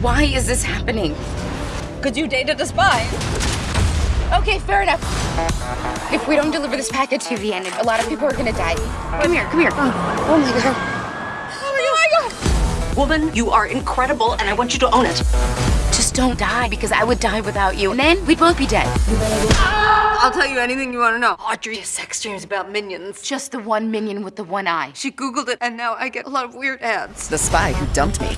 Why is this happening? Because you dated a spy. Okay, fair enough. If we don't deliver this package to the end, a lot of people are gonna die. Come here, come here. Oh, my god. Oh my god. Woman, you are incredible, and I want you to own it. Just don't die, because I would die without you, and then we'd both be dead. Ah! I'll tell you anything you want to know. Audrey has sex dreams about minions. Just the one minion with the one eye. She Googled it, and now I get a lot of weird ads. The spy who dumped me.